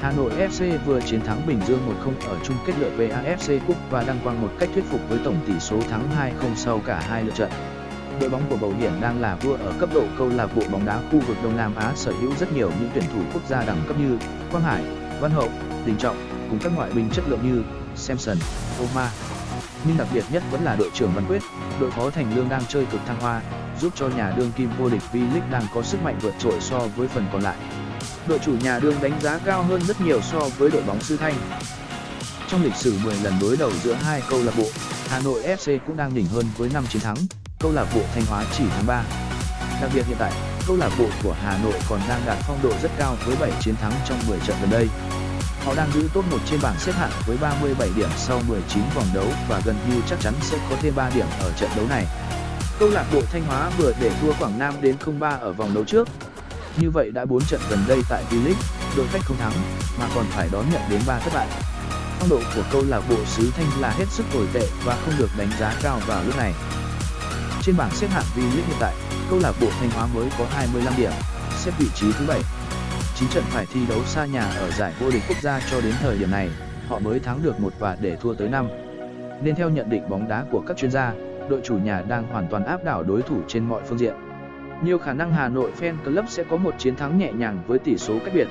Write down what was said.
Hà Nội FC vừa chiến thắng Bình Dương 1-0 ở chung kết lượt VAFC Cup và đăng quang một cách thuyết phục với tổng tỷ số thắng 2-0 sau cả hai lượt trận. Đội bóng của Bầu Hiển đang là vua ở cấp độ câu lạc bộ bóng đá khu vực Đông Nam Á sở hữu rất nhiều những tuyển thủ quốc gia đẳng cấp như Quang Hải, Văn Hậu, Đình Trọng cùng các ngoại binh chất lượng như Samson, Oma. Nhưng đặc biệt nhất vẫn là đội trưởng Văn Quyết, đội phó Thành Lương đang chơi cực thăng hoa, giúp cho nhà đương kim vô địch V-League đang có sức mạnh vượt trội so với phần còn lại đội chủ nhà đương đánh giá cao hơn rất nhiều so với đội bóng Sư Thanh. Trong lịch sử 10 lần đối đầu giữa hai câu lạc bộ, Hà Nội FC cũng đang đỉnh hơn với 5 chiến thắng, câu lạc bộ Thanh Hóa chỉ thắng 3. Đặc biệt hiện tại, câu lạc bộ của Hà Nội còn đang đạt phong độ rất cao với 7 chiến thắng trong 10 trận gần đây. Họ đang giữ top 1 trên bảng xếp hạng với 37 điểm sau 19 vòng đấu và gần như chắc chắn sẽ có thêm 3 điểm ở trận đấu này. Câu lạc bộ Thanh Hóa vừa để thua Quảng Nam đến 0-3 ở vòng đấu trước, như vậy đã 4 trận gần đây tại V-League, đội khách không thắng, mà còn phải đón nhận đến 3 thất bại. Phong độ của câu lạc bộ xứ Thanh là hết sức tồi tệ và không được đánh giá cao vào lúc này. Trên bảng xếp hạng V-League hiện tại, câu lạc bộ Thanh Hóa mới có 25 điểm, xếp vị trí thứ 7. 9 trận phải thi đấu xa nhà ở giải vô địch quốc gia cho đến thời điểm này, họ mới thắng được một và để thua tới 5. Nên theo nhận định bóng đá của các chuyên gia, đội chủ nhà đang hoàn toàn áp đảo đối thủ trên mọi phương diện. Nhiều khả năng Hà Nội Fan Club sẽ có một chiến thắng nhẹ nhàng với tỷ số cách biệt,